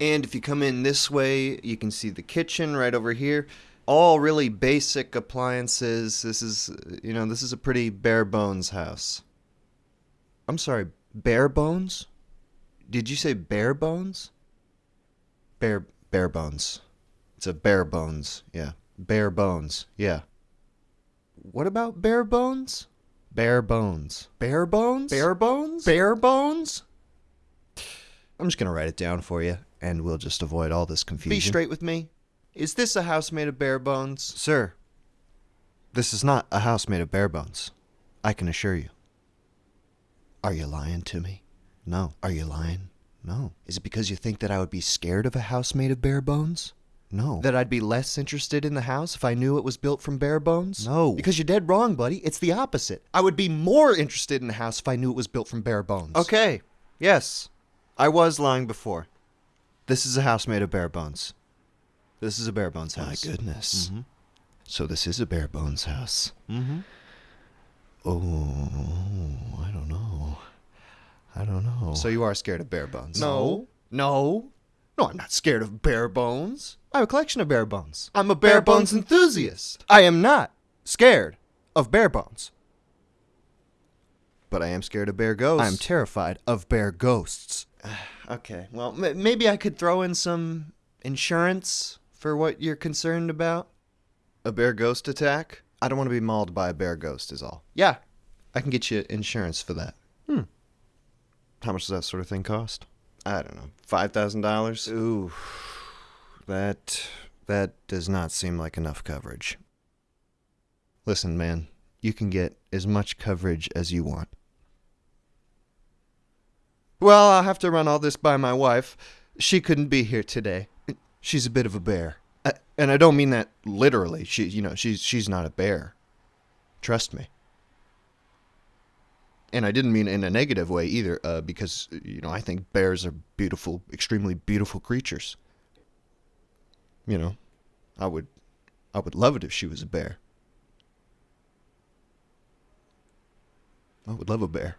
And if you come in this way, you can see the kitchen right over here. All really basic appliances. This is, you know, this is a pretty bare bones house. I'm sorry, bare bones? Did you say bare bones? Bare bare bones. It's a bare bones. Yeah. Bare bones. Yeah. What about bare bones? Bare bones. Bare bones? Bare bones? Bare bones? I'm just going to write it down for you, and we'll just avoid all this confusion. Be straight with me. Is this a house made of bare bones? Sir, this is not a house made of bare bones. I can assure you. Are you lying to me? No. Are you lying? No. Is it because you think that I would be scared of a house made of bare bones? No. That I'd be less interested in the house if I knew it was built from bare bones? No. Because you're dead wrong, buddy. It's the opposite. I would be more interested in the house if I knew it was built from bare bones. Okay. Yes. I was lying before. This is a house made of bare bones. This is a bare bones house. My goodness. Mm-hmm. So this is a bare bones house. Mm-hmm. Oh, I don't know. I don't know. So you are scared of bare bones? No. No. No, I'm not scared of bare bones. I have a collection of bare bones. I'm a bare, bare bones, bones enthusiast. I am not scared of bare bones. But I am scared of bear ghosts. I'm terrified of bear ghosts. okay, well, m- maybe I could throw in some insurance for what you're concerned about. A bear ghost attack? I don't want to be mauled by a bear ghost, is all. Yeah, I can get you insurance for that. Hmm. How much does that sort of thing cost? I don't know, five thousand dollars. Ooh, that that does not seem like enough coverage. Listen, man, you can get as much coverage as you want. Well, I'll have to run all this by my wife. She couldn't be here today. She's a bit of a bear. I, and I don't mean that literally. She, you know, she's she's not a bear. Trust me. And I didn't mean in a negative way either, uh, because you know I think bears are beautiful, extremely beautiful creatures. You know, I would, I would love it if she was a bear. I would love a bear.